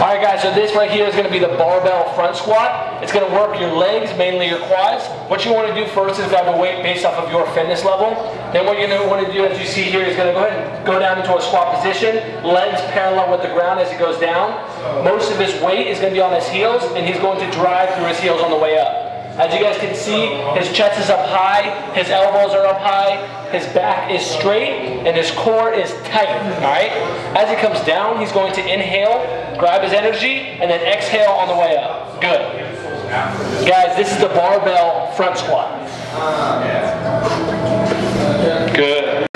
All right, guys, so this right here is going to be the barbell front squat. It's going to work your legs, mainly your quads. What you want to do first is grab a weight based off of your fitness level. Then what you're going to want to do, as you see here, is going to go ahead and go down into a squat position, legs parallel with the ground as he goes down. Most of his weight is going to be on his heels, and he's going to drive through his heels on the way up. As you guys can see, his chest is up high, his elbows are up high, his back is straight, and his core is tight, all right? As he comes down, he's going to inhale, grab his energy, and then exhale on the way up. Good. Guys, this is the barbell front squat.